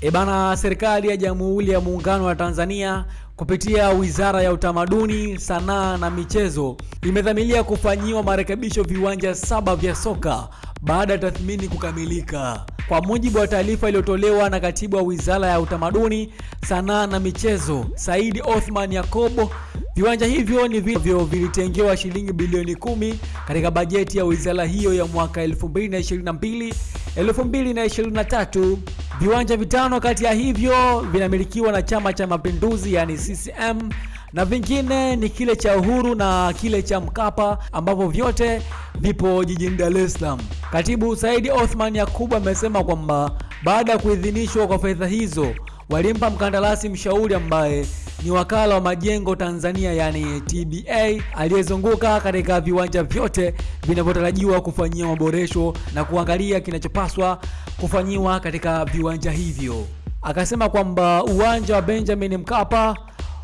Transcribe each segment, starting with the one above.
E bana, serikali ya Jamhuri ya Muungano wa Tanzania kupitia Wizara ya Utamaduni, Sanaa na Michezo imedhamiria kufanyiwa marekebisho viwanja saba vya soka baada ya tathmini kukamilika. Kwa mujibu wa taarifa iliyotolewa na Katibu wa Wizara ya Utamaduni, Sanaa na Michezo, Saidi Othman Yakobo, viwanja hivyo ni vivyo vilitengewa shilingi bilioni kumi katika bajeti ya wizara hiyo ya mwaka 2022 2023. Viwanja vitano kati ya hivyo vinamilikiwa na Chama cha Mapinduzi yani CCM na vingine ni kile cha Uhuru na kile cha Mkapa ambavyo vyote vipo jijini Dar es Salaam. Katibu Saidi Othman Yakubu amesema kwamba baada ya kuidhinishwa kwa fedha hizo walimpa mkandarasi mshauri ambaye ni wakala wa majengo Tanzania yani TBA aliyezunguka katika viwanja vyote vinavyotarajiwa kufanyia maboresho na kuangalia kinachopaswa kufanyiwa katika viwanja hivyo. Akasema kwamba uwanja wa Benjamin Mkapa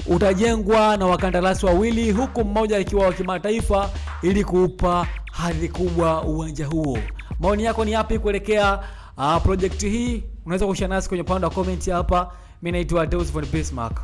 utajengwa na wakandarasi wawili huku mmoja akiwa wa kimataifa ili kuupa hadhi kubwa uwanja huo. Maoni yako ni yapi kuelekea uh, projekti hii? Unaweza kushare nasi kwenye upande wa comment hapa. Mimi naitwa Deus von Bismarck.